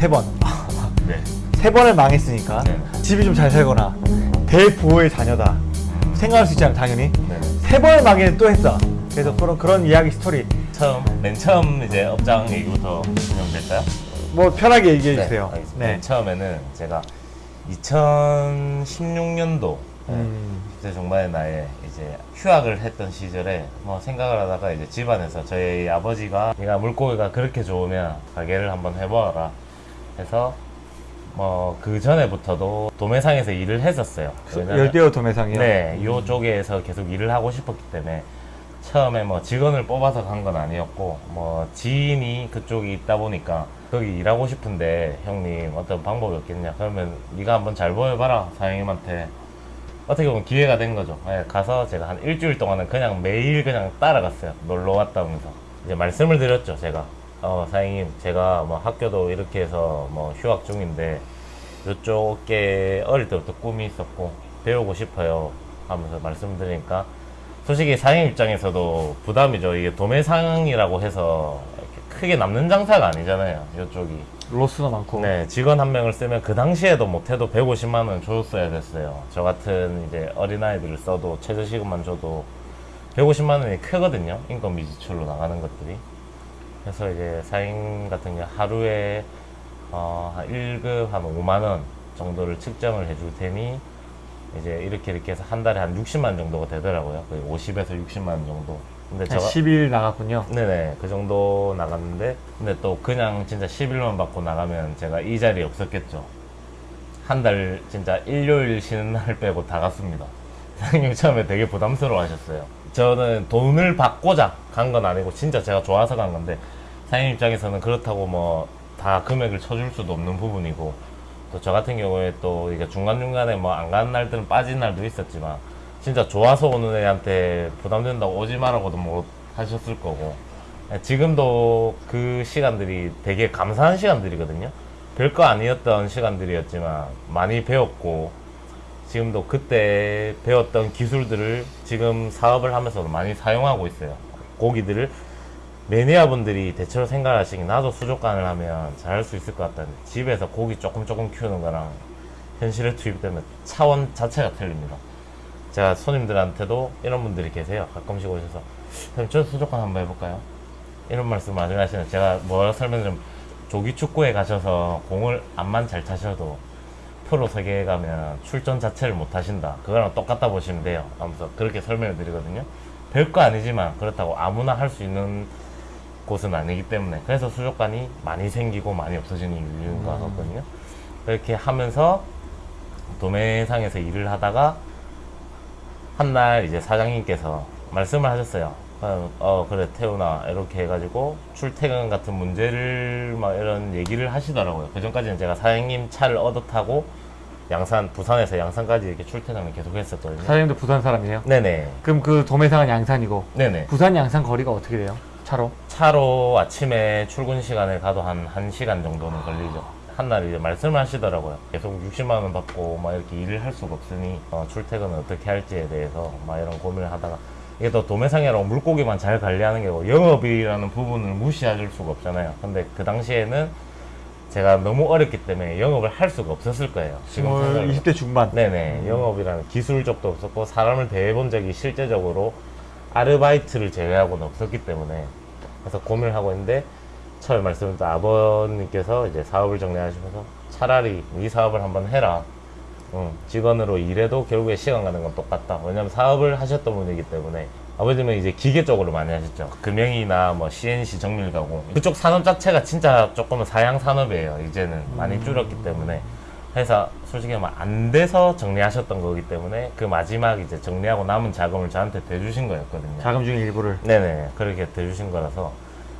세 번. 네. 세 번을 망했으니까 네. 집이 좀 잘 살거나 대부호의 자녀다. 생각할 수 있잖아요, 당연히. 네. 세 번을 망했는데 또 했다. 그래서 그런, 그런 이야기 스토리 처음 맨 처음 이제 업장 얘기부터 진행 될까요? 뭐 편하게 얘기해 주세요. 알겠습니다. 네. 맨 처음에는 제가 2016년도 음. 그때 중반에 나에 이제 휴학을 했던 시절에 뭐 생각을 하다가 이제 집안에서 저희 아버지가 네가 물고기가 그렇게 좋으면 가게를 한번 해보아 라 해서 뭐 그 전에부터도 도매상에서 일을 했었어요. 왜냐면- 열대어 도매상이요. 네, 요 쪽에서 계속 일을 하고 싶었기 때문에 처음에 뭐 직원을 뽑아서 간 건 아니었고 뭐 지인이 그쪽에 있다 보니까 거기 일하고 싶은데 형님 어떤 방법이 없겠냐. 그러면 네가 한번 잘 보여봐라 사장님한테. 어떻게 보면 기회가 된 거죠. 예, 가서 제가 한 일주일 동안은 그냥 매일 그냥 따라갔어요. 놀러 왔다면서. 이제 말씀을 드렸죠 제가 어 사장님 제가 뭐 학교도 이렇게 해서 뭐 휴학 중인데 이쪽 게 어릴 때부터 꿈이 있었고 배우고 싶어요 하면서 말씀드리니까 솔직히 사장님 입장에서도 부담이죠. 이게 도매상이라고 해서 크게 남는 장사가 아니잖아요 이쪽이. 로스도 많고. 네 직원 한 명을 쓰면 그 당시에도 못해도 150만 원 줬어야 됐어요. 저 같은 이제 어린아이들을 써도 최저시급만 줘도 150만 원이 크거든요 인건비 지출로 나가는 것들이 그래서 이제 사인 같은 경우 하루에 어, 한 1급 한 5만 원 정도를 측정을 해줄 테니 이제 이렇게 이렇게 해서 한 달에 한 60만 원 정도가 되더라고요. 거의 50에서 60만 원 정도. 근데 한 10일 나갔군요. 네네 그 정도 나갔는데 근데 또 그냥 진짜 11만 받고 나가면 제가 이 자리에 없었겠죠. 한 달 진짜 일요일 쉬는 날 빼고 다 갔습니다. 사장님 처음에 되게 부담스러워 하셨어요 저는 돈을 받고자 간 건 아니고 진짜 제가 좋아서 간 건데 사장님 입장에서는 그렇다고 뭐 다 금액을 쳐줄 수도 없는 부분이고 또 저 같은 경우에 또 이게 중간중간에 뭐 안 가는 날들은 빠진 날도 있었지만 진짜 좋아서 오는 애한테 부담된다고 오지 말라고도 못 하셨을 거고. 예, 지금도 그 시간들이 되게 감사한 시간들이거든요. 별거 아니었던 시간들이었지만 많이 배웠고 지금도 그때 배웠던 기술들을 지금 사업을 하면서도 많이 사용하고 있어요 고기들을 매니아분들이 대체로 생각하시기 나도 수족관을 하면 잘할 수 있을 것 같다는데 집에서 고기 조금 조금 키우는 거랑 현실에 투입되면 차원 자체가 틀립니다 제가 손님들한테도 이런 분들이 계세요. 가끔씩 오셔서 선생님 저 수족관 한번 해볼까요? 이런 말씀 많이 하시는 제가 뭐라 설명드리면 조기 축구에 가셔서 공을 안만 잘 차셔도 프로 세계에 가면 출전 자체를 못 하신다. 그거랑 똑같다 보시면 돼요. 하면서 그렇게 설명을 드리거든요. 별거 아니지만 그렇다고 아무나 할 수 있는 곳은 아니기 때문에 그래서 수족관이 많이 생기고 많이 없어지는 이유인 것 같거든요. 그렇게 하면서 도매상에서 일을 하다가 한 날 이제 사장님께서 말씀을 하셨어요. 어, 어, 그래 태우나 이렇게 해가지고 출퇴근 같은 문제를 막 이런 얘기를 하시더라고요. 그 전까지는 제가 사장님 차를 얻어 타고 양산 부산에서 양산까지 이렇게 출퇴근을 계속 했었거든요. 사장님도 부산 사람이에요? 네네 그럼 그 도매상은 양산이고 네네 부산 양산 거리가 어떻게 돼요? 차로? 차로 아침에 출근 시간에 가도 한 1시간 정도는 걸리죠. 한날 이제 말씀을 하시더라고요. 계속 60만 원 받고 막 이렇게 일을 할 수가 없으니 어, 출퇴근을 어떻게 할지에 대해서 막 이런 고민을 하다가 이게 또 도매상이라고 물고기만 잘 관리하는 게고 영업이라는 부분을 무시할 수가 없잖아요. 근데 그 당시에는 제가 너무 어렸기 때문에 영업을 할 수가 없었을 거예요. 지금 스물 생각을 20대 중반. 네네 영업이라는 기술적도 없었고 사람을 대해본 적이 실제적으로 아르바이트를 제외하고는 없었기 때문에 그래서 고민을 하고 있는데 처음에 말씀드린 아버님께서 이제 사업을 정리하시면서 차라리 이 사업을 한번 해라 응, 직원으로 일해도 결국에 시간 가는 건 똑같다 왜냐면 사업을 하셨던 분이기 때문에 아버님은 이제 기계 쪽으로 많이 하셨죠 금형이나 뭐 CNC 정밀 가공 그쪽 산업 자체가 진짜 조금은 사양 산업이에요 이제는 많이 줄었기 때문에 해서 솔직히 말안 돼서 정리하셨던 거기 때문에 그 마지막 이제 정리하고 남은 자금을 저한테 대주신 거였거든요. 자금 중에 일부를. 네네 그렇게 대주신 거라서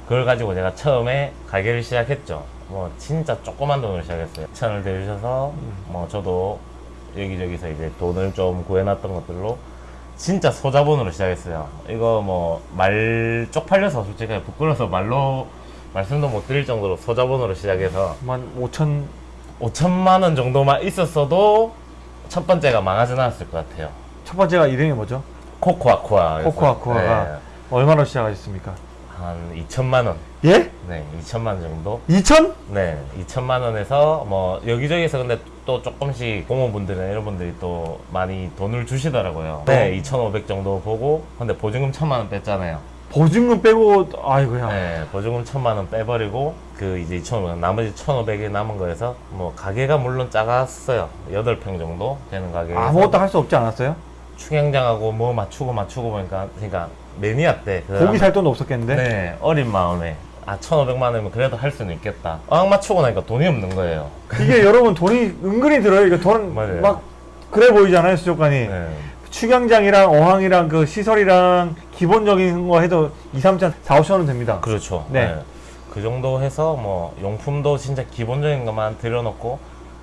그걸 가지고 제가 처음에 가게를 시작했죠. 뭐 진짜 조그만 돈으로 시작했어요. 천을 대주셔서 뭐 저도 여기저기서 이제 돈을 좀 구해놨던 것들로 진짜 소자본으로 시작했어요. 이거 뭐 말 쪽팔려서 솔직히 부끄러워서 말로 말씀도 못 드릴 정도로 소자본으로 시작해서 한 5천 5천만 원 정도만 있었어도 첫 번째가 망하진 않았을 것 같아요. 첫 번째가 이름이 뭐죠? 코코아코아. 코코아코아가 얼마로 시작하셨습니까? 한 2천만 원. 예? 네, 2천만 원 정도. 2천? 네, 2천만 원에서 뭐 여기저기서 근데 또 조금씩 공무원분들이나 이런 분들이 또 많이 돈을 주시더라고요. 네, 2,500 정도 보고 근데 보증금 1천만 원 뺐잖아요. 보증금 빼고 아이고야. 네, 보증금 1천만 원 빼버리고 그 이제 2,500 나머지 1,500이 남은 거에서 뭐 가게가 물론 작았어요. 8평 정도 되는 가게. 아무것도 할 수 없지 않았어요? 충양장하고 뭐 맞추고 맞추고 보니까 그러니까 매니아 때그 고기 살 돈도 없었겠는데? 네, 어린 마음에 아 1,500만 원이면 그래도 할 수는 있겠다. 어학 맞추고 나니까 돈이 없는 거예요. 이게 여러분 돈이 은근히 들어요. 이거 돈. 막 그래 보이잖아요 수족관이. 네. 축양장이랑 어항이랑 그 시설이랑 기본적인 거 해도 2, 3천, 4, 5천 원 됩니다. 그렇죠. 네. 네. 그 정도 해서 뭐 용품도 진짜 기본적인 것만 들여놓고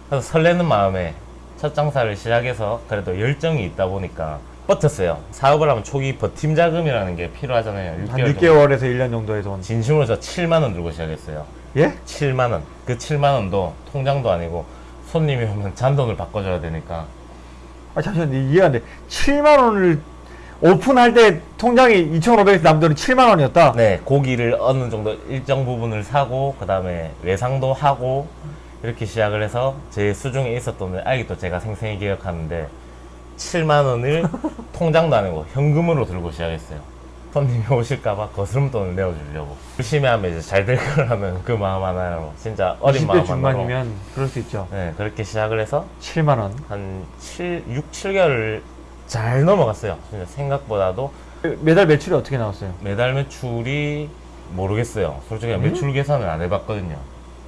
그래서 설레는 마음에 첫 장사를 시작해서 그래도 열정이 있다 보니까 버텼어요. 사업을 하면 초기 버팀 자금이라는 게 필요하잖아요. 한 6개월. 6개월에서 1년 정도의 돈. 진심으로 저 7만 원 들고 시작했어요. 예? 7만 원. 그 7만 원도 통장도 아니고 손님이 오면 잔돈을 바꿔줘야 되니까 아 잠시만 이해가 안 돼. 7만 원을 오픈할 때 통장이 2,500에서 남은 돈이 7만 원이었다. 네, 고기를 어느 정도 일정 부분을 사고 그 다음에 외상도 하고 이렇게 시작을 해서 제 수중에 있었던 걸 아직도 제가 생생히 기억하는데 7만 원을 통장도 아니고 현금으로 들고 시작했어요. 손님이 오실까봐 거스름돈을 내어주려고 열심히 하면 이제 잘 될 거라는 그 마음 하나로 진짜 어린 20대 마음 하나로 중반이면 그럴 수 있죠. 네, 그렇게 시작을 해서 7만 원. 한 7, 6, 7개월을 잘 넘어갔어요. 진짜 생각보다도 매달 매출이 어떻게 나왔어요? 매달 매출이 모르겠어요. 솔직히 음? 매출 계산을 안 해봤거든요.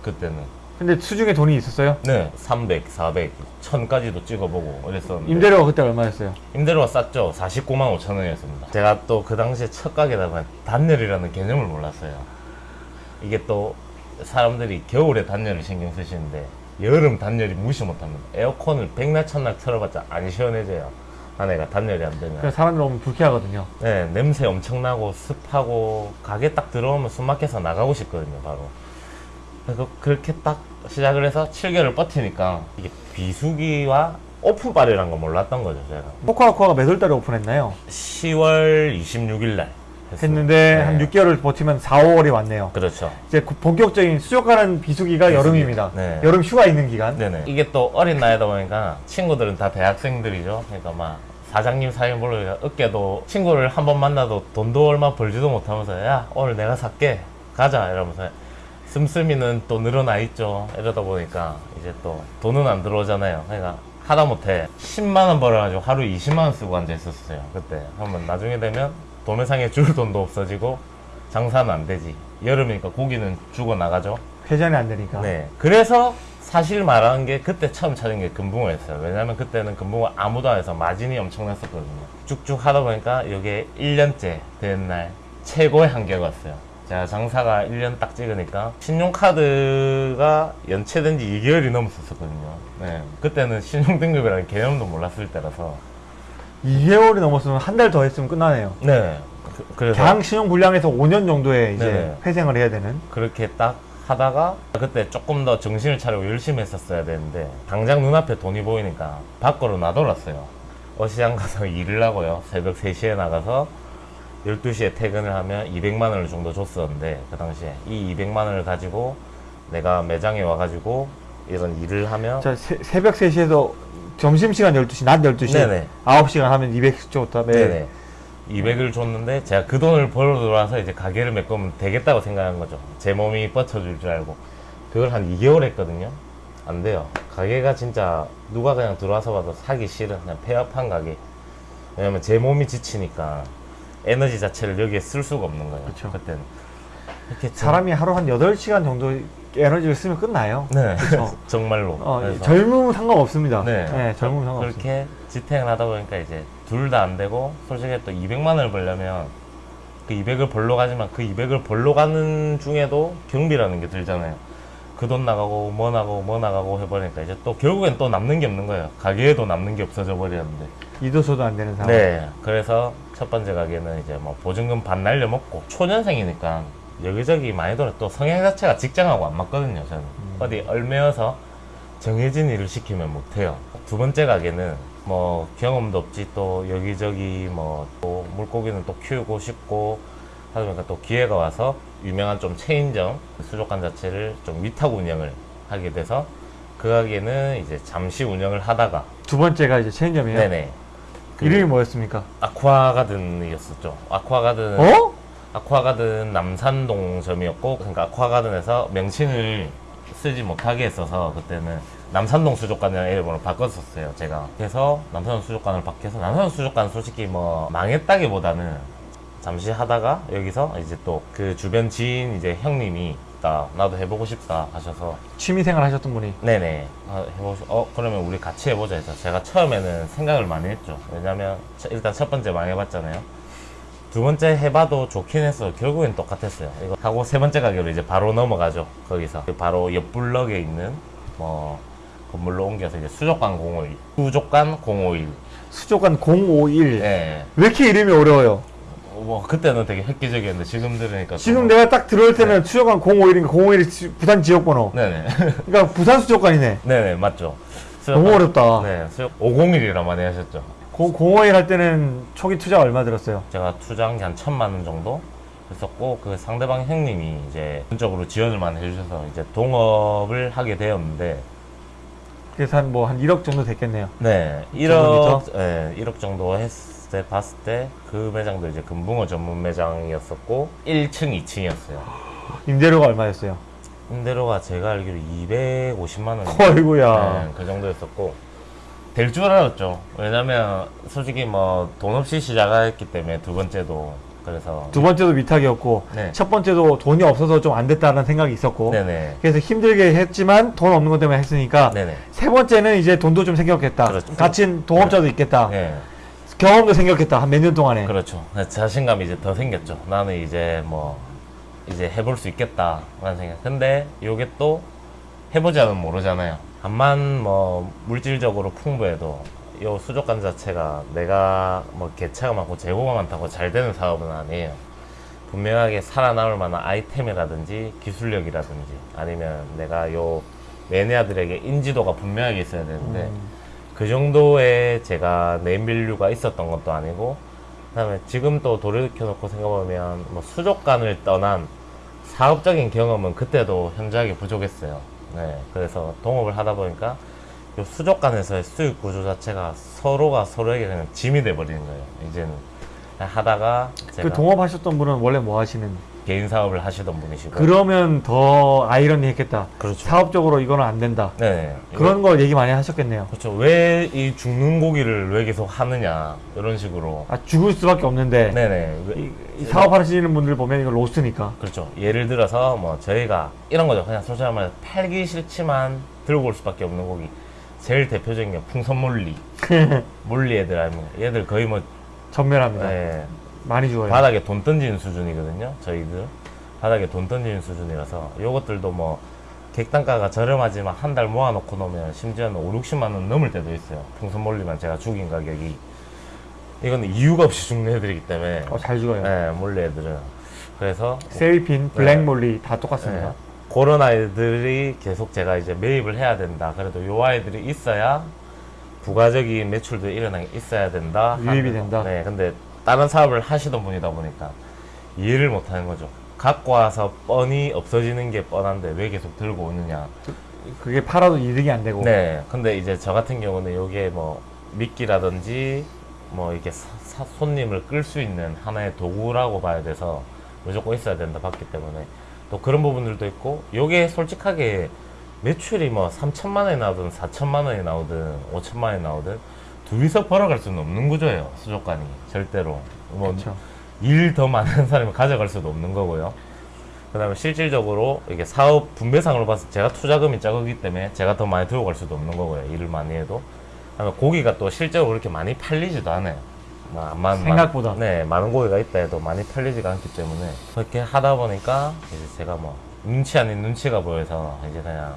그때는. 근데 수중에 돈이 있었어요? 네, 300, 400, 1000까지도 찍어보고 그랬었는데. 임대료가 그때 얼마였어요? 임대료가 쌌죠. 49만 5천 원이었습니다. 제가 또 그 당시에 첫 가게다 보니 단열이라는 개념을 몰랐어요. 이게 또 사람들이 겨울에 단열을 신경 쓰시는데 여름 단열이 무시 못합니다. 에어컨을 백날 천날 틀어봤자 안 시원해져요. 아내가 단열이 안 되면. 그래서 사람들 오면 불쾌하거든요. 네, 냄새 엄청나고 습하고 가게 딱 들어오면 숨 막혀서 나가고 싶거든요, 바로. 그래서 그렇게 딱 시작을 해서 7개월을 버티니까 이게 비수기와 오픈빨이라는 걸 몰랐던 거죠, 제가. 코코아코아가 몇 월 달에 오픈했나요? 10월 26일 날 했는데 네. 한 6개월을 버티면 4, 5월이 왔네요. 그렇죠. 이제 그 본격적인 수족관은 비수기가 비수기. 여름입니다. 네. 여름 휴가 있는 기간. 네네. 이게 또 어린 나이다 보니까 친구들은 다 대학생들이죠. 그러니까 막 사장님 사장님 모르니까 어깨도 친구를 한 번 만나도 돈도 얼마 벌지도 못하면서 야 오늘 내가 살게 가자 이러면서 씀씀이는 또 늘어나 있죠. 이러다 보니까 이제 또 돈은 안 들어오잖아요. 그러니까 하다 못해 10만 원 벌어가지고 하루 20만 원 쓰고 앉아 있었어요. 그때 한번 나중에 되면 도매상에 줄 돈도 없어지고 장사는 안 되지. 여름이니까 고기는 죽어 나가죠. 회전이 안 되니까. 네. 그래서 사실 말하는 게 그때 처음 찾은 게 금붕어였어요. 왜냐면 그때는 금붕어 아무도 안 해서 마진이 엄청났었거든요. 쭉쭉 하다 보니까 이게 1년째 된 날 최고의 한계가 왔어요. 제가 장사가 1년 딱 찍으니까 신용카드가 연체된 지 2개월이 넘었었거든요. 네. 그때는 신용등급이라는 개념도 몰랐을 때라서. 2개월이 넘었으면 한 달 더 했으면 끝나네요. 네. 그, 그래서 장 신용 불량에서 5년 정도의 이제 네네. 회생을 해야 되는. 그렇게 딱 하다가 그때 조금 더 정신을 차리고 열심히 했었어야 되는데 당장 눈앞에 돈이 보이니까 밖으로 나돌았어요. 어시장 가서 일을 하고요. 새벽 3시에 나가서 12시에 퇴근을 하면 200만 원을 정도 줬었는데 그 당시에 이 200만 원을 가지고 내가 매장에 와가지고 이런 일을 하면 자, 새, 새벽 3시에서 점심시간 12시, 낮 12시, 네네. 9시간 하면 200씩 줬다. 매 네네. 200을 줬는데 제가 그 돈을 벌어 들어와서 이제 가게를 메꾸면 되겠다고 생각한 거죠. 제 몸이 뻗쳐줄 줄 알고. 그걸 한 2개월 했거든요. 안 돼요. 가게가 진짜 누가 그냥 들어와서 봐도 사기 싫은 그냥 폐업한 가게. 왜냐면 제 몸이 지치니까 에너지 자체를 여기에 쓸 수가 없는 거예요. 그쵸. 그때는. 이렇게 사람이 하루 한 8시간 정도 에너지를 쓰면 끝나요. 네. 정말로. 어, 젊으면 상관없습니다. 네. 네, 젊으면 상관없어요. 그렇게 지탱을 하다 보니까 이제 둘 다 안 되고 솔직히 또 200만 원을 벌려면 그 200을 벌러 가지만 그 200을 벌러 가는 중에도 경비라는 게 들잖아요. 그 돈 나가고 뭐 나가고 뭐 나가고 해버리니까 이제 또 결국엔 또 남는 게 없는 거예요. 가게에도 남는 게 없어져 버렸는데. 이도소도 안 되는 상황. 네. 그래서 첫 번째 가게는 이제 뭐 보증금 반 날려 먹고 초년생이니까 여기저기 많이 돌아 또 성향 자체가 직장하고 안 맞거든요. 저는 어디 얼매여서 정해진 일을 시키면 못해요. 두 번째 가게는 뭐 경험도 없지 또 여기저기 뭐 또 물고기는 또 키우고 싶고 하다 보니까 또 기회가 와서 유명한 좀 체인점 수족관 자체를 좀 위탁 운영을 하게 돼서 그 가게는 이제 잠시 운영을 하다가 두 번째가 이제 체인점이에요. 네네 그 이름이 뭐였습니까? 아쿠아가든이었었죠. 아쿠아가든 어? 아쿠아가든 남산동점이었고 그러니까 아쿠아가든에서 명칭을 쓰지 못하게 했어서 그때는 남산동 수족관이라는 이름으로 바꿨었어요 제가 그래서 남산동 수족관을 바뀌어서 남산동 수족관 솔직히 뭐 망했다기보다는 잠시 하다가 여기서 이제 또 그 주변 지인 이제 형님이 나 나도 해보고 싶다 하셔서. 취미생활 하셨던 분이? 네네. 아, 해보고 싶- 어 그러면 우리 같이 해보자 해서 제가 처음에는 생각을 많이 했죠. 왜냐면 첫- 일단 첫 번째 망해봤잖아요. 두 번째 해봐도 좋긴 했어. 결국엔 똑같았어요. 이거 하고 세 번째 가게로 이제 바로 넘어가죠 거기서. 바로 옆 블럭에 있는 뭐 건물로 옮겨서 이제 수족관 051 수족관 051 수족관 051. 예. 왜 이렇게 이름이 어려워요? 뭐 그때는 되게 획기적이었는데 지금 들으니까 지금 좀- 내가 딱 들어올 때는 수족관 051인가 051이 부산 지역번호. 네네 그러니까 부산 수족관이네. 네네 맞죠 너무 어렵다. 네 수족 501이라 많이 하셨죠 051 할 때는 초기 투자 얼마 들었어요? 제가 투자한 게 한 천만 원 정도 했었고 그 상대방 형님이 이제 전적으로 지원을 많이 해주셔서 이제 동업을 하게 되었는데 그래서 한 뭐한 1억 정도 됐겠네요. 네 1억 예 1억 정도 했 을 때 봤을 때 그 매장도 이제 금붕어 전문 매장이었었고 1층 2층이었어요 임대료가 얼마였어요? 임대료가 제가 알기로 250만 원 어이구야. 네, 그 정도였었고 될 줄 알았죠 왜냐면 솔직히 뭐 돈 없이 시작했기 때문에 두 번째도 그래서 두 번째도 위탁이었고 네. 첫 번째도 돈이 없어서 좀 안 됐다는 생각이 있었고 네네 그래서 힘들게 했지만 돈 없는 것 때문에 했으니까 네네 세 번째는 이제 돈도 좀 생겼겠다. 그렇죠. 같이 동업자도 있겠다. 네. 경험도 생겼겠다. 한 몇 년 동안에. 그렇죠. 자신감이 이제 더 생겼죠. 나는 이제 뭐 이제 해볼 수 있겠다라는 생각. 근데 요게 또 해보지 않으면 모르잖아요. 암만 뭐 물질적으로 풍부해도 요 수족관 자체가 내가 뭐 개체가 많고 재고가 많다고 잘 되는 사업은 아니에요. 분명하게 살아남을 만한 아이템이라든지 기술력이라든지 아니면 내가 요 매니아들에게 인지도가 분명하게 있어야 되는데 음. 그 정도의 제가 name value가 있었던 것도 아니고 그다음에 지금 또 돌이켜 놓고 생각해보면 뭐 수족관을 떠난 사업적인 경험은 그때도 현저하게 부족했어요. 네, 그래서 동업을 하다 보니까 요 수족관에서의 수익 구조 자체가 서로가 서로에게 그냥 짐이 돼 버리는 거예요. 이제는 하다가 그 동업하셨던 분은 원래 뭐 하시는? 개인 사업을 하시던 분이시고 그러면 더 아이러니했겠다. 그렇죠. 사업적으로 이거는 안 된다. 네, 그런 거 얘기 많이 하셨겠네요. 그렇죠. 왜 이 죽는 고기를 왜 계속 하느냐 이런 식으로. 아 죽을 수밖에 없는데 네네. 이, 이 사업하시는 분들 보면 이거 로스니까. 그렇죠. 예를 들어서 뭐 저희가 이런 거죠. 그냥 솔직히 말해 팔기 싫지만 들고 올 수밖에 없는 고기. 제일 대표적인 게 풍선몰리. 몰리 애들 아니면 얘들 거의 뭐 전멸합니다. 예, 많이 죽어요. 바닥에 돈 던지는 수준이거든요. 저희들 바닥에 돈 던지는 수준이라서 요것들도 뭐 객단가가 저렴하지만 한 달 모아놓고 놓으면 심지어는 5, 60만 원 넘을 때도 있어요. 풍선 몰리만 제가 죽인 가격이 이건 이유가 없이 죽는 애들이기 때문에 어, 잘 죽어요. 예, molly 애들은 그래서 sailfin, black molly 다 똑같습니다. 네. 그런 아이들이 계속 제가 이제 매입을 해야 된다. 그래도 요 아이들이 있어야 부가적인 매출도 일어나게 있어야 된다. 유입이. 된다. 네, 근데 다른 사업을 하시던 분이다 보니까 이해를 못 하는 거죠. 갖고 와서 뻔히 없어지는 게 뻔한데 왜 계속 들고 오느냐. 그게 팔아도 이득이 안 되고. 네, 근데 이제 저 같은 경우는 요게 뭐 미끼라든지 뭐 이렇게 사- 사- 손님을 끌 수 있는 하나의 도구라고 봐야 돼서 무조건 있어야 된다 봤기 때문에 또 그런 부분들도 있고 요게 솔직하게 매출이 뭐 3천만 원이 나오든 4천만 원이 나오든 5천만 원이 나오든 둘이서 벌어갈 수는 없는 구조예요 수족관이 절대로 뭐 그렇죠. 일더 많은 사람이 가져갈 수도 없는 거고요. 그 다음에 실질적으로 이게 사업 분배상으로 봤을 때 제가 투자금이 적기 때문에 제가 더 많이 들고 갈 수도 없는 거고요. 일을 많이 해도. 그다음에 고기가 또 실제로 그렇게 많이 팔리지도 않아요. 뭐 암만 생각보다. 많- 네, 많은 고기가 있다 해도 많이 팔리지가 않기 때문에 그렇게 하다 보니까 이제 제가 뭐 눈치 아닌 눈치가 보여서 이제 그냥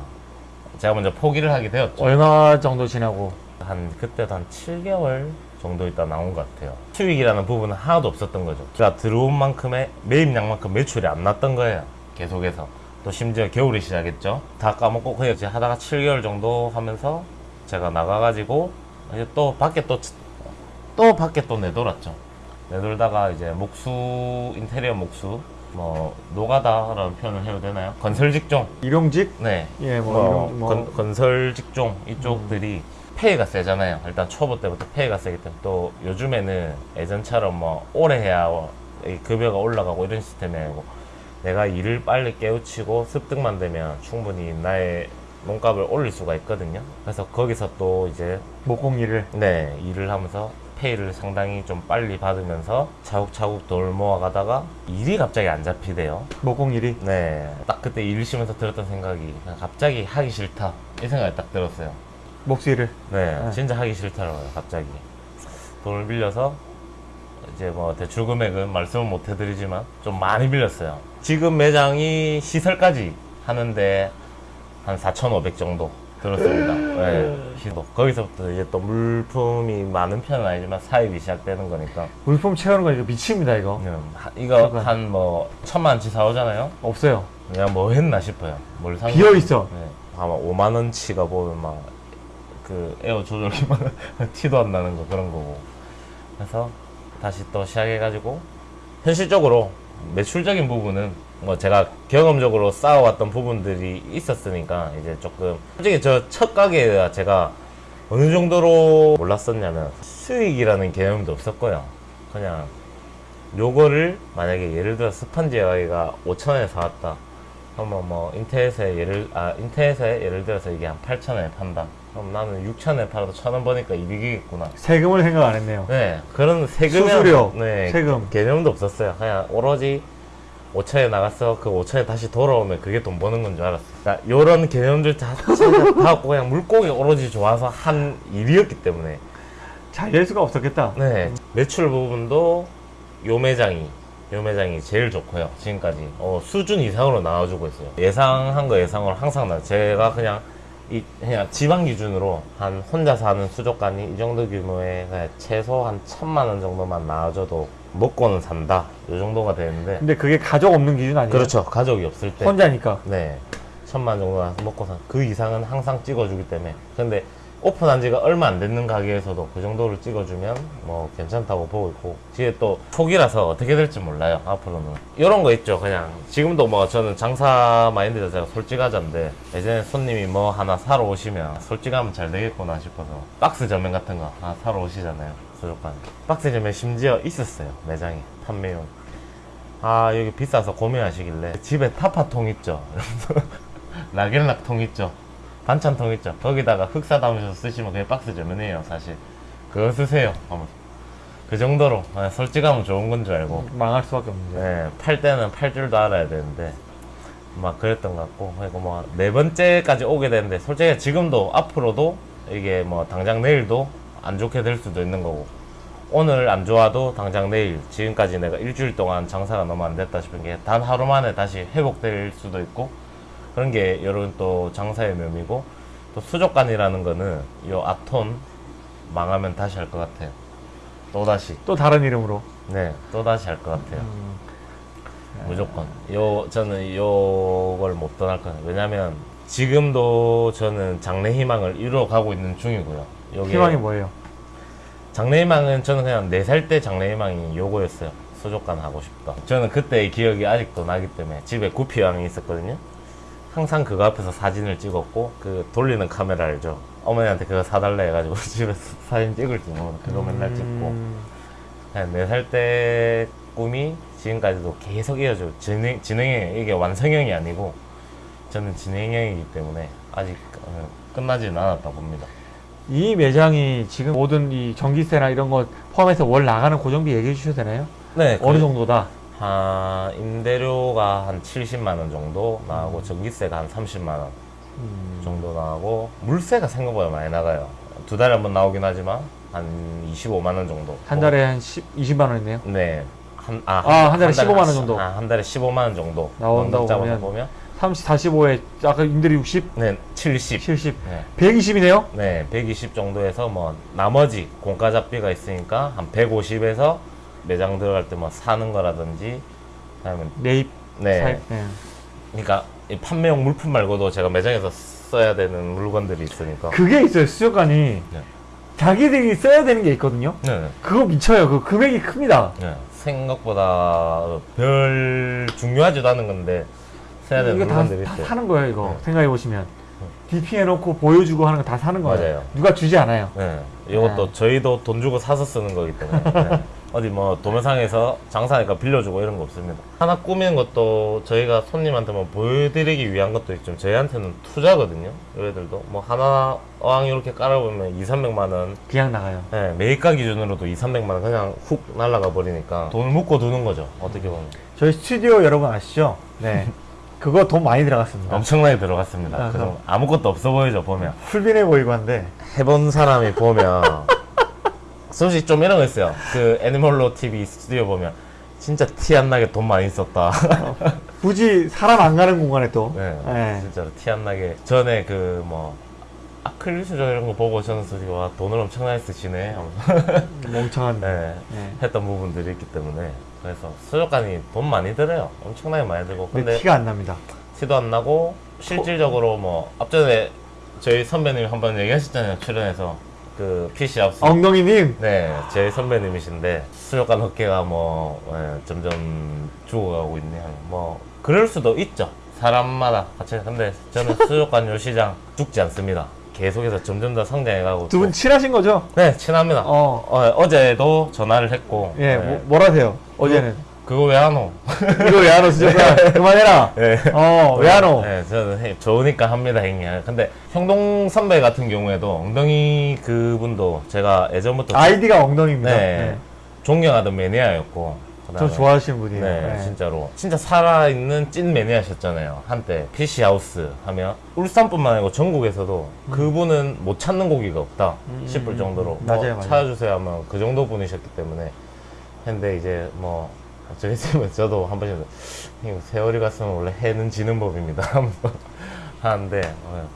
제가 먼저 포기를 하게 되었죠. 얼마 정도 지나고 한 그때도 한 7개월 정도 있다 나온 것 같아요. 수익이라는 부분은 하나도 없었던 거죠. 제가 들어온 만큼의 매입량만큼 매출이 안 났던 거예요. 계속해서. 또 심지어 겨울이 시작했죠. 다 까먹고 그냥 이제 하다가 7개월 정도 하면서 제가 나가가지고 이제 또 밖에 또, 또 밖에 또 내돌았죠. 내돌다가 이제 목수 인테리어 목수 뭐 노가다라는 표현을 해도 되나요? 건설 직종 일용직? 네. 예, 뭐, 뭐, 뭐. 건, 건설 직종 이쪽들이 페이가 세잖아요. 일단 초보 때부터 페이가 세기 때문에 또 요즘에는 예전처럼 뭐 오래 해야 이 급여가 올라가고 이런 시스템이 아니고 내가 일을 빨리 깨우치고 습득만 되면 충분히 나의 몸값을 올릴 수가 있거든요. 그래서 거기서 또 이제 목공일을. 네 일을 하면서 페이를 상당히 좀 빨리 받으면서 차곡차곡 돌 모아가다가 일이 갑자기 안 잡히대요. 목공일이. 네, 딱 그때 일 쉬면서 들었던 생각이 갑자기 하기 싫다 이 생각이 딱 들었어요. 목수일을. 네, 네. 진짜 하기 싫더라고요. 갑자기 돈을 빌려서 이제 뭐 대출 금액은 말씀은 못 해드리지만 좀 많이 빌렸어요. 지금 매장이 시설까지 하는데 한 4,500 정도 들었습니다. 네, 시도 거기서부터 이제 또 물품이 많은 편은 아니지만 사입이 시작되는 거니까 물품 채우는 거 이거 미칩니다, 이거. 음, 하- 이거 잠깐. 한뭐 천만 원치 사오잖아요. 없어요. 그냥 뭐 했나 싶어요. 뭘 산. 비어 있어. 네. 아마 5만 원치가 보면 막 그 에어 조절기만 티도 안 나는 거 그런 거고. 그래서 다시 또 시작해가지고 현실적으로 매출적인 부분은 뭐 제가 경험적으로 쌓아왔던 부분들이 있었으니까 이제 조금 솔직히 저 첫 가게가 제가 어느 정도로 몰랐었냐면 수익이라는 개념도 없었고요. 그냥 요거를 만약에 예를 들어 스펀지 가게가 5천원에 사왔다. 그러면 뭐 인터넷에 예를 아 인터넷에 예를 들어서 이게 한 8천원에 판다. 그럼 나는 6천원에 팔아도 천 원 버니까 이득이겠구나. 세금을 생각 안 했네요. 네 그런 세금 수수료, 네, 세금. 개념도 없었어요. 그냥 오로지 5천에 나갔어 그 5천에 다시 돌아오면 그게 돈 버는 건 줄 알았어. 그러니까 요런 개념들 자체가 다 없고 그냥 물고기 오로지 좋아서 한 일이었기 때문에 잘될 수가 없었겠다. 네 매출 부분도 요 매장이 요 매장이 제일 좋고요 지금까지 어, 수준 이상으로 나와주고 있어요 예상한 거 예상으로 항상 나 제가 그냥 이 그냥 지방 기준으로 한 혼자 사는 수족관이 이 정도 그냥 최소 한 천만 원 정도만 나와줘도 먹고는 산다 요 정도가 되는데 근데 그게 가족 없는 기준 아니에요? 그렇죠 가족이 없을 때 혼자니까. 네. 천만 정도 먹고 산. 그 이상은 항상 찍어주기 때문에. 근데 오픈한 지가 얼마 안 됐는 가게에서도 그 정도를 찍어주면 뭐 괜찮다고 보고 있고. 뒤에 또 초기라서 어떻게 될지 몰라요. 앞으로는. 이런 거 있죠. 그냥 지금도 뭐 저는 장사 마인드 자체가 솔직하자인데 예전에 손님이 뭐 하나 사러 오시면 솔직하면 잘 되겠구나 싶어서 박스 전면 같은 거 하나 사러 오시잖아요. 수족관. 박스 전면 심지어 있었어요. 매장에. 판매용. 아 여기 비싸서 고민하시길래 집에 타파통 있죠 락앤락통 있죠 반찬통 있죠. 거기다가 흑사 담으셔서 쓰시면 그게 박스 전면이에요 사실. 그거 쓰세요 하면서 그 정도로 아, 솔직하면 좋은 건 줄 알고. 망할 수밖에 없는데. 네, 팔 때는 팔 줄도 알아야 되는데 막 그랬던 것 같고. 그리고 뭐 네 번째까지 오게 되는데 솔직히 지금도 앞으로도 이게 뭐 당장 내일도 안 좋게 될 수도 있는 거고. 오늘 안 좋아도 당장 내일 지금까지 내가 일주일 동안 장사가 너무 안 됐다 싶은 게 단 하루 만에 다시 회복될 수도 있고 그런 게 이런 또 장사의 묘미고 또 수족관이라는 거는 요 아톤 망하면 다시 할 것 같아요. 또 다시. 또 다른 이름으로. 네 또 다시 할 것 같아요. 음, 무조건. 요 저는 요걸 못 떠날 거예요. 왜냐면 지금도 저는 장래 희망을 이루어 가고 있는 중이고요. 요게 희망이 뭐예요? 장래 희망은 저는 그냥 네 살 때 장래 희망이 요거였어요. 수족관 하고 싶다. 저는 그때의 기억이 아직도 나기 때문에 집에 구피왕이 있었거든요 항상 그거 앞에서 사진을 찍었고 그 돌리는 카메라 알죠 어머니한테 그거 사달라 해가지고 집에서 사진 찍을 줄 모르는 그거 맨날 찍고 음, 네살 때 꿈이 지금까지도 계속 이어지고 진행, 진행형 이게 완성형이 아니고 저는 진행형이기 때문에 아직 어, 끝나지는 않았다 봅니다. 이 매장이 지금 모든 이 전기세나 이런 거 포함해서 월 나가는 고정비 얘기해 주셔도 되나요? 네, 어느 정도다? 한 임대료가 한 70만 원 정도 나가고 전기세가 한 30만 원 음, 정도 나가고 물세가 생각보다 많이 나가요. 두 달에 한 번 나오긴 하지만 한 25만 원 정도. 한 달에 한 10, 20만 원이네요. 네. 한, 아, 아, 한 달에 15만 원 정도. 아, 한 달에 15만 원 정도. 나온다고 보면 보면 30, 45에 아까 임대료 60, 네, 70. 70, 네. 120이네요. 네, 120 정도에서 뭐 나머지 공과 잡비가 있으니까 한 150에서 매장 들어갈 때 뭐 사는 거라든지 아니면 매입, 네, 사입. 네. 그러니까 이 판매용 물품 말고도 제가 매장에서 써야 되는 물건들이 있으니까 그게 있어요. 수족관이 네. 자기들이 써야 되는 게 있거든요. 네. 그거 미쳐요. 그 금액이 큽니다. 네. 생각보다 별 중요하지도 않은 건데 써야 되는 이거 다, 물건들이 다 있어요. 사는 거예요. 이거 네. 생각해 보시면 DP 해놓고 보여주고 하는 거 다 사는 거예요. 맞아요. 누가 주지 않아요. 네. 이것도 네. 저희도 돈 주고 사서 쓰는 거기 때문에 네. 어디 뭐 도매상에서 장사하니까 빌려주고 이런 거 없습니다. 하나 꾸미는 것도 저희가 손님한테만 보여드리기 위한 것도 있지만 저희한테는 투자거든요. 얘들도 뭐 하나 어항 이렇게 깔아보면 2, 300만 원 그냥 나가요. 네, 매입가 기준으로도 2, 300만 원 그냥 훅 날아가 버리니까 돈을 묶어 두는 거죠. 어떻게 보면 저희 스튜디오 여러분 아시죠? 네. 그거 돈 많이 들어갔습니다. 엄청나게 들어갔습니다. 아, 그럼. 아무것도 없어 보이죠 보면 풀빈해 보이고 한데 해본 사람이 보면 솔직히 좀 이런 거 있어요. 그 애니멀로 TV 스튜디오 보면 진짜 티 안 나게 돈 많이 썼다. 굳이 사람 안 가는 공간에 또 네, 네. 진짜로 티 안 나게 전에 그 뭐 아크릴 수저 이런 거 보고 저는 솔직히 와 돈을 엄청나게 쓰시네 하면서 멍청한 네, 네. 했던 부분들이 있기 때문에 그래서 수족관이 돈 많이 들어요. 엄청나게 많이 들고 근데 티가 안 납니다. 티도 안 나고 실질적으로 뭐 앞전에 저희 선배님이 한 번 얘기하셨잖아요 출연해서 그 PC 하우스 엉덩이님 네, 제 선배님이신데 수족관 업계가 뭐 예, 점점 죽어가고 있네요. 뭐 그럴 수도 있죠. 사람마다 같이 근데 저는 수족관 요 시장 죽지 않습니다. 계속해서 점점 더 성장해가고 두분 또- 친하신 거죠? 네 친합니다. 어. 어. 제도 전화를 했고 예, 예, 뭐, 뭐라세요? 어제는 그거 왜 안 오? 이거 왜 안 오시죠? 그만해라. 예. 어, 왜 안 오? 네, 저는 해- 좋으니까 합니다, 형님. 근데 형동 선배 같은 경우에도 엉덩이 그분도 제가 예전부터 아이디가 엉덩이입니다. 네. 네. 존경하던 매니아였고 저 좋아하시는 분이에요. 네, 네. 진짜로 진짜 살아있는 찐 매니아셨잖아요 한때 PC 하우스 하면 울산뿐만 아니고 전국에서도 그분은 못 찾는 고기가 없다 음, 싶을 음, 정도로 음. 뭐 맞아요, 맞아요. 찾아주세요 하면 그 정도 분이셨기 때문에 근데 이제 뭐 저희 집은 저도 한 번씩 세월이 갔으면 원래 해는 지는 법입니다 하면서 하는데 어,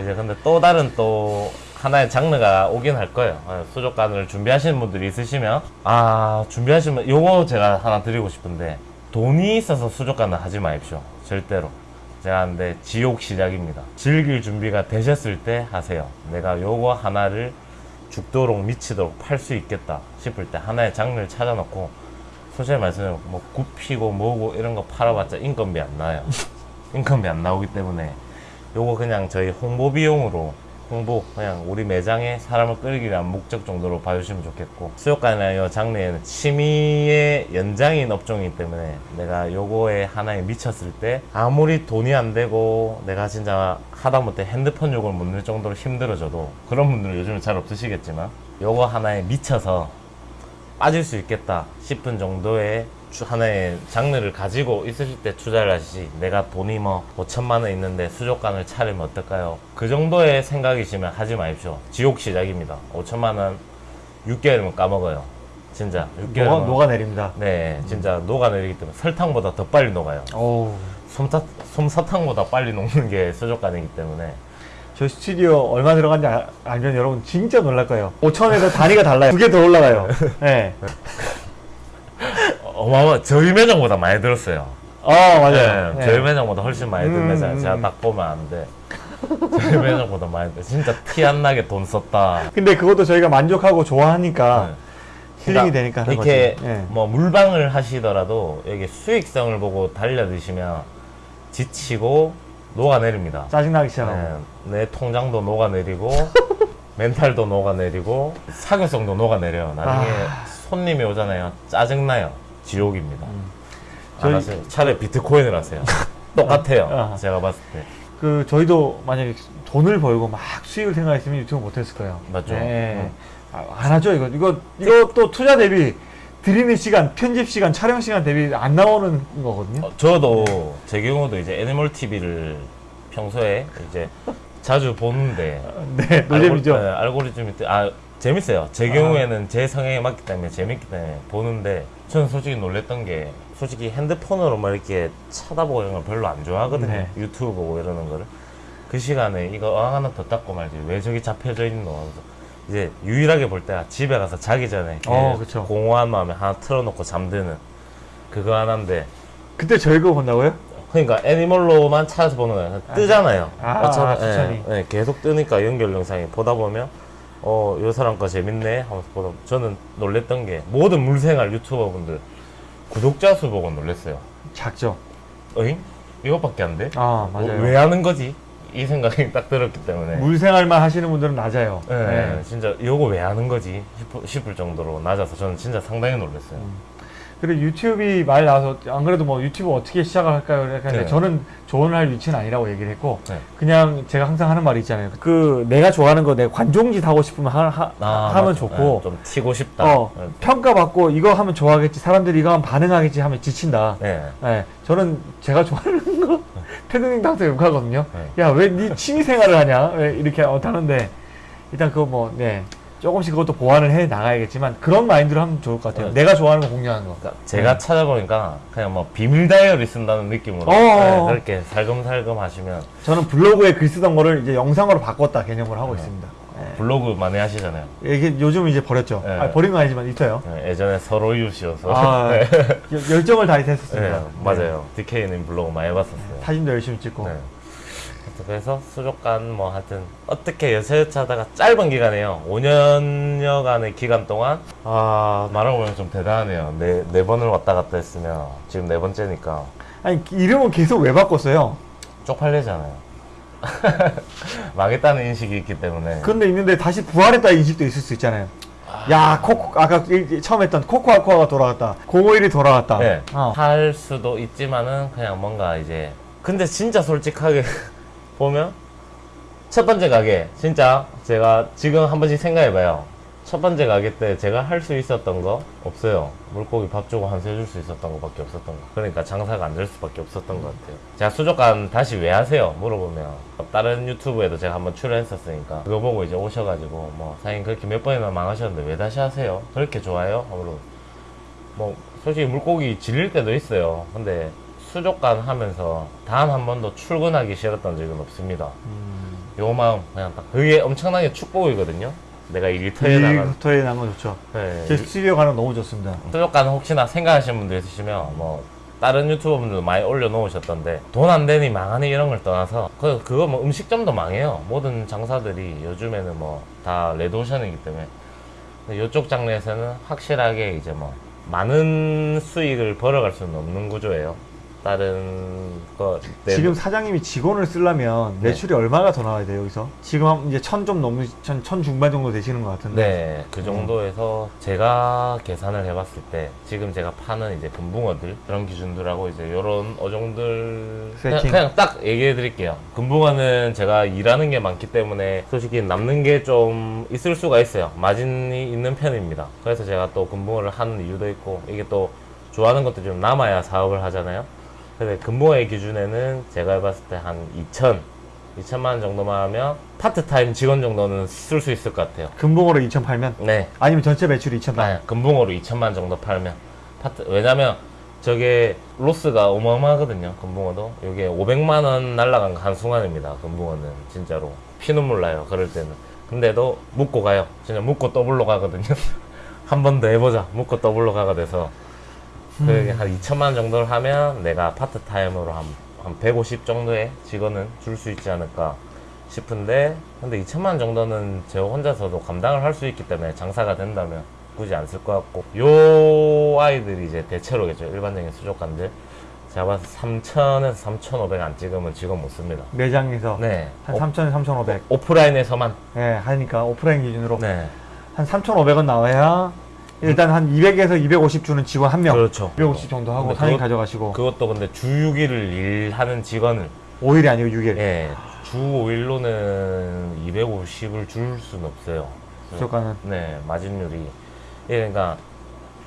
이제 근데 또 다른 또 하나의 장르가 오긴 할 거예요. 어, 수족관을 준비하시는 분들이 있으시면 아 준비하시면 요거 제가 하나 드리고 싶은데 돈이 있어서 수족관을 하지 마십시오. 절대로. 제가 하는데 지옥 시작입니다. 즐길 준비가 되셨을 때 하세요. 내가 요거 하나를 죽도록 미치도록 팔 수 있겠다 싶을 때 하나의 장르를 찾아놓고 솔직히 말씀드리면 뭐 굽히고 뭐고 이런 거 팔아봤자 인건비 안 나요. 인건비 안 나오기 때문에 요거 그냥 저희 홍보 비용으로 홍보 그냥 우리 매장에 사람을 끌기 위한 목적 정도로 봐주시면 좋겠고 수족관이나 요 장르에는 취미의 연장인 업종이기 때문에 내가 요거에 하나에 미쳤을 때 아무리 돈이 안 되고 내가 진짜 하다못해 핸드폰 욕을 못 낼 정도로 힘들어져도 그런 분들은 요즘은 잘 없으시겠지만 요거 하나에 미쳐서 빠질 수 있겠다 싶은 정도의 주- 하나의 장르를 가지고 있으실 때 투자를 하시지 내가 돈이 뭐 5천만 원 있는데 수족관을 차리면 어떨까요? 그 정도의 생각이시면 하지 마십시오 지옥 시작입니다 5천만 원 6개월이면 까먹어요 진짜 6개월이면 녹아, 녹아내립니다. 네 진짜 녹아내리기 때문에 설탕보다 더 빨리 녹아요 어우. 솜사, 솜사탕보다 빨리 녹는 게 수족관이기 때문에 저 스튜디오 얼마 들어간지 아- 알면 여러분 진짜 놀랄 거예요. 5천에서 단위가 달라요. 두 개 더 올라가요. 네. 어마어마 저희 매장보다 많이 들었어요 어, 맞아요. 네, 네. 저희 매장보다 훨씬 많이 든 음, 매장 음, 제가 음. 딱 보면 안돼 저희 매장보다 많이 든 진짜 티 안 나게 돈 썼다 근데 그것도 저희가 만족하고 좋아하니까 네. 힐링이 그러니까 되니까 이렇게 거지. 네. 뭐 물방을 하시더라도 여기 수익성을 보고 달려드시면 지치고 녹아내립니다 짜증나기 시작하고. 네, 내 통장도 녹아내리고 멘탈도 녹아내리고 사교성도 녹아내려요 나중에 아. 손님이 오잖아요 짜증나요 지옥입니다 안 음. 저희- 하세요. 차라리 비트코인을 하세요 똑같아요 아. 제가 봤을 때 그 저희도 만약에 돈을 벌고 막 수익을 생각했으면 유튜브 못했을 거예요. 맞죠. 네. 음. 아, 안 하죠 이거. 이거 이거 또 투자 대비 드리는 시간, 편집 시간, 촬영 시간 대비 안 나오는 거거든요. 어, 저도 제 경우도 이제 애니멀 TV를 평소에 이제 자주 보는데 네, 노잼이죠. 알고, 네, 알고리즘이 뜨- 아 재밌어요. 제 아. 경우에는 제 성향에 맞기 때문에 재밌기 때문에 보는데 저는 솔직히 놀랬던 게 솔직히 핸드폰으로 막 이렇게 쳐다보고 이런 걸 별로 안 좋아하거든요. 네. 유튜브 보고 이러는 거를 그 시간에 이거 어항 하나 더 닦고 말지 왜 저기 잡혀져 있노 하면서 이제 유일하게 볼 때가 집에 가서 자기 전에 어, 그쵸. 공허한 마음에 하나 틀어놓고 잠드는 그거 하나인데 그때 저희 거 본다고요? 그러니까 애니멀로만 찾아서 보는 거예요. 뜨잖아요. 아, 어차피, 추천이. 예, 예, 계속 뜨니까 연결 영상이 보다 보면 어, 요 사람 거 재밌네 하면서 보다 저는 놀랬던 게 모든 물생활 유튜버 분들 구독자 수 보고 놀랬어요. 작죠. 어잉? 이것밖에 안 돼? 아 어, 맞아요. 왜 하는 거지? 이 생각이 딱 들었기 때문에. 물생활만 하시는 분들은 낮아요. 네, 네. 진짜 이거 왜 하는 거지 싶을, 싶을 정도로 낮아서 저는 진짜 상당히 놀랐어요. 그리고 유튜브이 말 나와서 안 그래도 뭐 유튜브 어떻게 시작을 할까요? 하는데 네. 저는 조언할 위치는 아니라고 얘기를 했고 네. 그냥 제가 항상 하는 말이 있잖아요. 그 내가 좋아하는 거 내 관종짓 하고 싶으면 하, 하, 아, 하면 맞아. 좋고 네, 좀 튀고 싶다. 어, 네. 평가받고 이거 하면 좋아하겠지 사람들이 이거 하면 반응하겠지 하면 지친다. 네. 네, 저는 제가 좋아하는 거 패드닝 당서 욕하거든요. 네. 야왜 네 취미 생활을 하냐? 왜 이렇게 어, 하는데 일단 그거 뭐 네. 조금씩 그것도 보완을 해 나가야겠지만 그런 마인드로 하면 좋을 것 같아요. 네. 내가 좋아하는 거 공유하는 거. 그러니까 제가 찾아보니까 그냥 뭐 비밀 다이어리 쓴다는 느낌으로 어, 네, 어. 그렇게 살금살금 하시면 저는 블로그에 글 쓰던 거를 이제 영상으로 바꿨다 개념으로 하고 있습니다. 네. 블로그 많이 하시잖아요. 이게 요즘 이제 버렸죠. 네. 아, 버린 건 아니지만 있어요. 네, 예전에 서로 이웃이어서 아, 네. 여- 열정을 다해서 했었습니다. 네, 맞아요. DK님 블로그 많이 봤었어요. 사진도 열심히 찍고. 네. 그래서 수족관 뭐 하여튼 어떻게 여차여차 하다가 짧은 기간에요 5년여간의 기간 동안 아 말하고 보면 좀 대단하네요 네, 네 번을 왔다 갔다 했으면 지금 네 번째니까 아니 이름은 계속 왜 바꿨어요? 쪽팔리잖아요 망했다는 인식이 있기 때문에 그런데 있는데 다시 부활했다 인식도 있을 수 있잖아요. 야 코코 아까 일- 처음 했던 코코아코아가 돌아갔다. 051이 돌아갔다. 네, 어. 할 수도 있지만은 그냥 뭔가 이제 근데 진짜 솔직하게 보면 첫 번째 가게 진짜 제가 지금 한 번씩 생각해봐요. 첫 번째 가게 때 제가 할 수 있었던 거 없어요. 물고기 밥 주고 한수 해줄 수 있었던 것밖에 없었던 거. 그러니까 장사가 안 될 수밖에 없었던 것 같아요. 제가 수족관 다시 왜 하세요? 물어보면 다른 유튜브에도 제가 한번 출연했었으니까 그거 보고 이제 오셔가지고 뭐 사장님 그렇게 몇 번이나 망하셨는데 왜 다시 하세요? 그렇게 좋아요? 하고 뭐 솔직히 물고기 질릴 때도 있어요. 근데 수족관 하면서 단한 번도 출근하기 싫었던 적은 없습니다. 음. 요 마음 그냥 딱 그게 엄청나게 축복이거든요. 내가 일터에 나간 일터에 거 좋죠. 네, 제 스튜디오 가는 거 너무 좋습니다. 수족관 혹시나 생각하시는 분들 있으시면 뭐 다른 유튜버분들도 많이 올려놓으셨던데 돈 안 되니 망하니 이런 걸 떠나서 그 그거 뭐 음식점도 망해요. 모든 장사들이 요즘에는 뭐 다 레드오션이기 때문에 이쪽 장르에서는 확실하게 이제 뭐 많은 수익을 벌어갈 수는 없는 구조예요. 다른 거 내- 지금 사장님이 직원을 쓰려면 네. 매출이 얼마가 더 나와야 돼요 여기서? 지금 한 이제 천 좀 넘는 천, 천 중반 정도 되시는 것 같은데. 네, 그 정도에서 제가 계산을 해봤을 때 지금 제가 파는 이제 금붕어들 그런 기준들하고 이제 요런 어종들 그냥. 그냥 딱 얘기해 드릴게요. 금붕어는 제가 일하는 게 많기 때문에 솔직히 남는 게 좀 있을 수가 있어요. 마진이 있는 편입니다. 그래서 제가 또 금붕어를 하는 이유도 있고 이게 또 좋아하는 것도 좀 남아야 사업을 하잖아요. 근데 금붕어의 기준에는 제가 해봤을 때 한 2천 2천만 원 정도만 하면 파트타임 직원 정도는 쓸 수 있을 것 같아요. 금붕어로 2천 팔면? 네. 아니면 전체 매출이 2천 다. 네, 금붕어로 2천만 정도 팔면 파트 왜냐면 저게 loss가 어마어마하거든요 금붕어도. 이게 500만 원 날라간 거 한순간입니다 금붕어는 진짜로. 피눈물 나요 그럴 때는. 근데도 묻고 가요. 진짜 묻고 더블로 가거든요. 한 번 더 해보자. 묻고 더블로 가가 돼서 그게 한 2천만 원 정도를 하면 내가 파트타임으로 한, 한 150 정도의 직원은 줄 수 있지 않을까 싶은데 근데 2천만 원 정도는 저 혼자서도 감당을 할 수 있기 때문에 장사가 된다면 굳이 안 쓸 것 같고 요 아이들이 이제 대체로겠죠? 일반적인 수족관들. 제가 봐서 3천에서 3,500 안 찍으면 직원 못 씁니다. 매장에서? 네. 한 오, 3천, 3,500. 오프라인에서만. 네, 하니까 오프라인 기준으로. 네. 한 3,500원 나와야 일단 한 200에서 250 주는 직원 한 명. 그렇죠 250 정도 하고 사장님 가져가시고 그것도 근데 주 6일을 일하는 직원을 5일이 아니고 6일. 예, 주 5일로는 250을 줄 수는 없어요. 수족관은 네, 마진율이. 예, 그러니까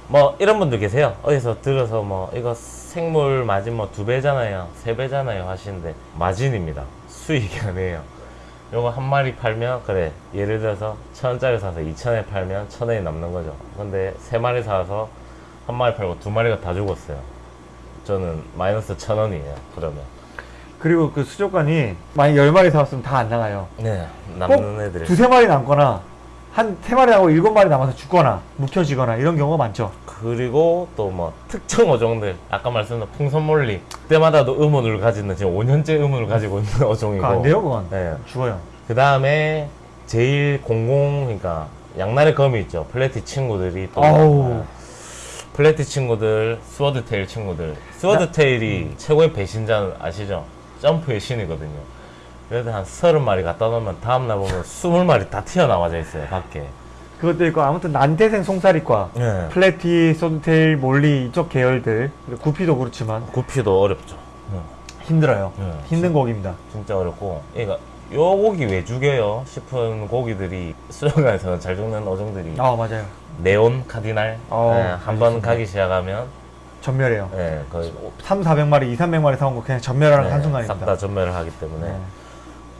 뭐 이런 분들 계세요. 어디서 들어서 뭐 이거 생물 마진 뭐 두 배잖아요, 세 배잖아요 하시는데 마진입니다. 수익이 아니에요. 요거 한 마리 팔면 그래 예를 들어서 천 원짜리 사서 이천 원에 팔면 천 원이 남는 거죠. 근데 세 마리 사서 한 마리 팔고 두 마리가 다 죽었어요. 저는 마이너스 천 원이에요. 그러면. 그리고 그 수족관이 만약 10마리 사왔으면 다 안 나가요. 네, 꼭 남는 애들이. 두세 마리 남거나 한 세 마리 하고 일곱 마리 남아서 죽거나 묵혀지거나 이런 경우가 많죠. 그리고 또 뭐 특정 어종들 아까 말씀드린 풍선몰리 그때마다도 의문을 가지는 지금 5년째 의문을 가지고 있는 어종이고 안 돼요, 그건. 네. 죽어요. 그 다음에 제일 공공 그러니까 양날의 검이 있죠. platy 친구들이 또 아우. 아, platy 친구들, swordtail 친구들. swordtail이 최고의 배신자 아시죠? 점프의 신이거든요. 그래도 한 서른 마리 갖다 놓으면 다음날 보면 스물 마리 다 튀어나와져 있어요, 밖에. 그것도 있고 아무튼 난태생 송사리과 네. platy, swordtail, molly 이쪽 계열들 그리고 구피도 그렇지만 구피도 어렵죠. 힘들어요. 네. 힘든 곡입니다. 진짜 어렵고, 그러니까 요 고기 왜 죽여요? 싶은 고기들이 수영관에서는 잘 죽는 어종들이 아 맞아요. 네온 카디날 어, 네, 한번. 가기 시작하면 전멸해요. 네, 거의 3, 400마리, 2, 300마리 사온 거 그냥 전멸하는 네, 한순간입니다. 싹 다 전멸을 하기 때문에 네.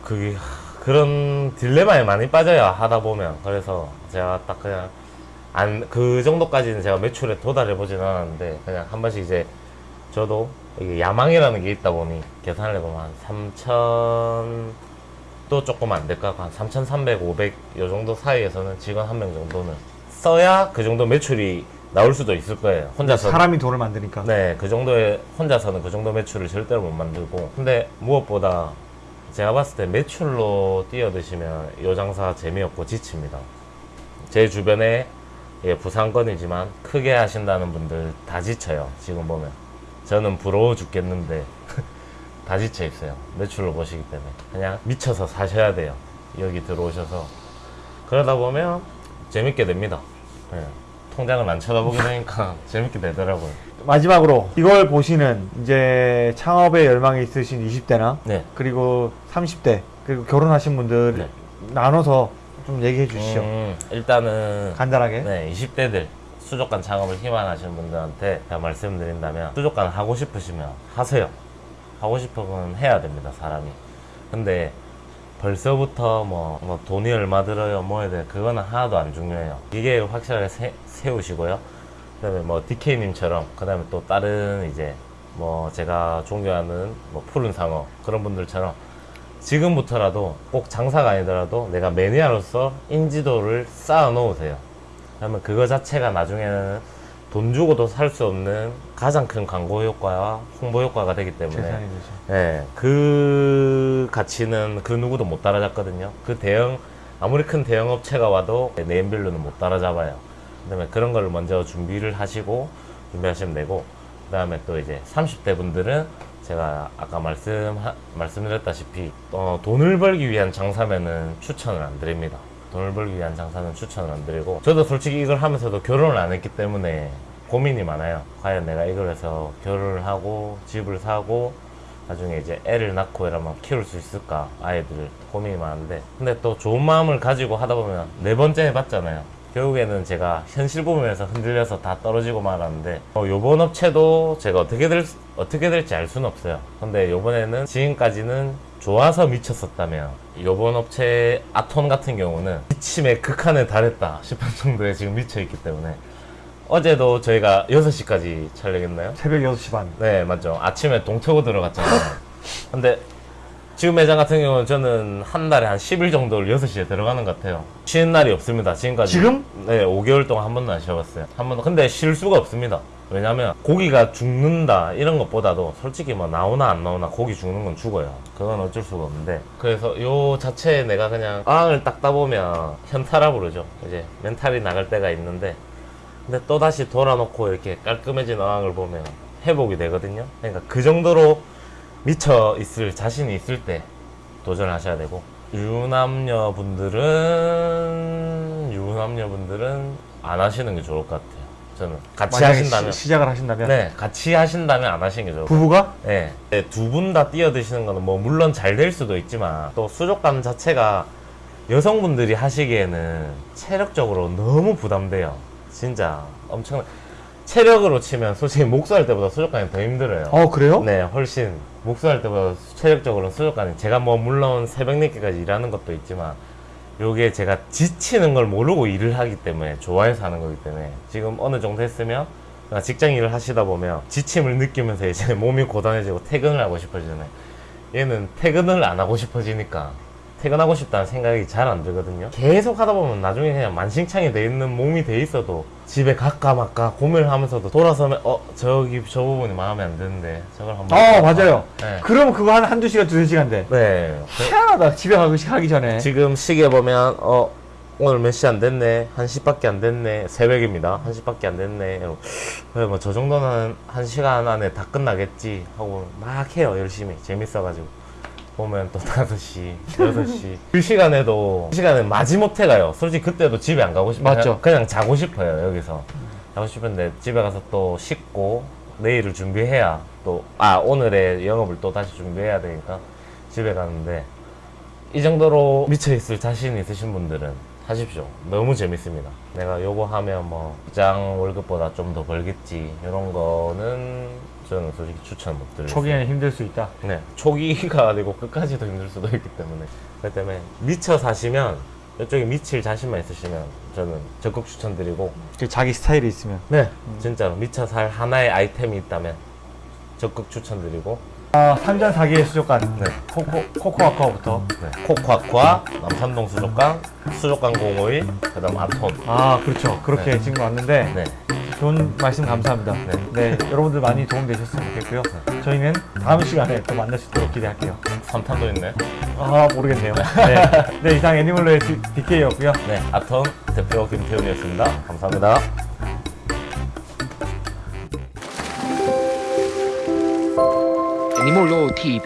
그게 하, 그런 딜레마에 많이 빠져요 하다 보면 그래서 제가 딱 그냥 안 그 정도까지는 제가 매출에 도달해 보진 않았는데 그냥 한 번씩 이제 저도 이게 야망이라는 게 있다 보니 계산을 해보면 한 3천 또 조금 안될것 같고 한 3,300, 500 요 정도 사이에서는 직원 한 명 정도는 써야 그 정도 매출이 나올 수도 있을 거예요 혼자서 사람이 돈을 만드니까. 네, 그 정도의 혼자서는 그 정도 매출을 절대로 못 만들고. 근데 무엇보다 제가 봤을 때 매출로 뛰어드시면 요 장사 재미없고 지칩니다. 제 주변에 예, 부상건이지만 크게 하신다는 분들 다 지쳐요. 지금 보면 저는 부러워 죽겠는데 다 지쳐 있어요. 매출로 보시기 때문에 그냥 미쳐서 사셔야 돼요. 여기 들어오셔서 그러다 보면 재밌게 됩니다. 예, 통장을 안 쳐다보게 되니까 재밌게 되더라고요. 마지막으로 이걸 보시는 이제 창업에 열망이 있으신 20대나 네. 그리고 30대 그리고 결혼하신 분들 네. 나눠서 좀 얘기해 주시죠. 음, 일단은 간단하게. 네, 20대들 수족관 창업을 희망하시는 분들한테 제가 말씀드린다면 수족관 하고 싶으시면 하세요. 하고 싶으면 해야 됩니다, 사람이. 근데 벌써부터 뭐, 뭐 돈이 얼마 들어요, 뭐 해야 돼. 그거는 하나도 안 중요해요. 이게 확실하게 세, 세우시고요. 그 다음에 뭐 DK님처럼, 그 다음에 또 다른 이제 뭐 제가 존경하는 뭐 푸른 상어 그런 분들처럼 지금부터라도 꼭 장사가 아니더라도 내가 매니아로서 인지도를 쌓아 놓으세요. 그러면 그거 자체가 나중에는 돈 주고도 살 수 없는 가장 큰 광고 효과와 홍보 효과가 되기 때문에. 예, 그 가치는 그 누구도 못 따라잡거든요. 그 대형 아무리 큰 대형 업체가 와도 네임밸류는 못 따라잡아요. 그다음에 그런 걸 먼저 준비를 하시고 준비하시면 되고 그다음에 또 이제 30대 분들은 제가 아까 말씀 말씀드렸다시피 어, 돈을 벌기 위한 장사면은 추천을 안 드립니다. 돈을 벌기 위한 장사는 추천을 안 드리고 저도 솔직히 이걸 하면서도 결혼을 안 했기 때문에 고민이 많아요. 과연 내가 이걸 해서 결혼을 하고 집을 사고 나중에 이제 애를 낳고 이러면 키울 수 있을까 아이들을 고민이 많은데 근데 또 좋은 마음을 가지고 하다 보면 네 번째 해봤잖아요 결국에는 제가 현실 부분에서 흔들려서 다 떨어지고 말았는데 어, 요번 업체도 제가 어떻게 될 수- 어떻게 될지 알 수는 없어요 근데 요번에는 지금까지는 좋아서 미쳤었다면 요번 업체 아톤 같은 경우는 미침의 극한에 달했다 싶은 정도에 지금 미쳐있기 때문에 어제도 저희가 6시까지 촬영했나요? 새벽 6시 반. 네, 맞죠. 아침에 동태고 들어갔잖아요. 근데 지금 매장 같은 경우는 저는 한 달에 한 10일 정도를 6시에 들어가는 것 같아요. 쉬는 날이 없습니다. 지금까지. 지금? 네, 5개월 동안 한 번도 안 쉬어봤어요. 한 번도. 근데 쉴 수가 없습니다. 왜냐면 고기가 죽는다 이런 것보다도 솔직히 뭐 나오나 안 나오나 고기 죽는 건 죽어요. 그건 어쩔 수가 없는데 그래서 요 자체에 내가 그냥 어항을 닦다 보면 현타라 부르죠. 이제 멘탈이 나갈 때가 있는데 근데 또 다시 돌아놓고 이렇게 깔끔해진 어항을 보면 회복이 되거든요. 그러니까 그 정도로 미쳐 있을 자신이 있을 때 도전하셔야 되고 유남녀 분들은 유남녀 분들은 안 하시는 게 좋을 것 같아요. 저는 같이 하신다면 시, 시작을 하신다면 네 같이 하신다면 안 하시는 게 좋을 것 같아요. 부부가 네. 두 분 다 뛰어드시는 거는 뭐 물론 잘 될 수도 있지만 또 수족관 자체가 여성분들이 하시기에는 체력적으로 너무 부담돼요. 진짜 엄청 체력으로 치면 솔직히 목수할 때보다 수족관이 더 힘들어요. 어 그래요? 네, 훨씬 목수할 때보다 체력적으로는 수족관이 제가 뭐 물론 새벽 늦게까지 일하는 것도 있지만 요게 제가 지치는 걸 모르고 일을 하기 때문에 좋아해서 하는 거기 때문에 지금 어느 정도 했으면 직장 일을 하시다 보면 지침을 느끼면서 이제 몸이 고단해지고 퇴근을 하고 싶어지잖아요. 얘는 퇴근을 안 하고 싶어지니까 퇴근하고 싶다는 생각이 잘 안 들거든요. 계속 하다 보면 나중에 그냥 만신창이 돼 있는 몸이 돼 있어도 집에 갈까 말까 고민을 하면서도 돌아서면 어 저기 저 부분이 마음에 안 드는데 저걸 한번 어 해볼까? 맞아요. 네. 그럼 그거 한 한두 시간 두세 시간 돼. 네. 희한하다. 집에 가기 가기 전에. 지금 시계 보면 어 오늘 몇 시 안 됐네 한 시밖에 안 됐네 새벽입니다 한 시밖에 안 됐네 그래 뭐 저 정도는 한 시간 안에 다 끝나겠지 하고 막 해요 열심히 재밌어가지고 보면 또 5시 6시 그 시간에도 그 시간에 마지못해 가요 솔직히 그때도 집에 안 가고 싶어요 맞죠. 그냥, 그냥 자고 싶어요 여기서 자고 싶은데 집에 가서 또 씻고 내일을 준비해야 또 아 오늘의 영업을 또 다시 준비해야 되니까 집에 가는데 이 정도로 미쳐있을 자신 있으신 분들은 하십시오. 너무 재밌습니다. 내가 요거 하면 뭐 직장 월급보다 좀 더 벌겠지 이런 거는 저는 솔직히 추천 못 드려요. 초기에는 힘들 수 있다. 네, 초기가 아니고 끝까지도 힘들 수도 있기 때문에 그렇기 때문에 미쳐 사시면 이쪽에 미칠 자신만 있으시면 저는 적극 추천드리고 그 자기 스타일이 있으면. 네 진짜로 미쳐 살 하나의 아이템이 있다면 적극 추천드리고 아, 산전 사기의 수족관. 네. 코코 코코아코부터. 네, 코코아쿠아 남산동 수족관 수족관 051 그다음 아톤 아 그렇죠. 그렇게 네. 지금 왔는데 네. 좋은 말씀 감사합니다. 네. 네. 여러분들 많이 도움 되셨으면 좋겠고요. 저희는 다음 시간에 또 만날 수 있도록 기대할게요. 3탄도 있네. 아 모르겠네요. 네, 네 이상 애니멀로의 DK였고요. 네, 아톤 대표 김태훈이었습니다. 감사합니다. 你莫惹我提一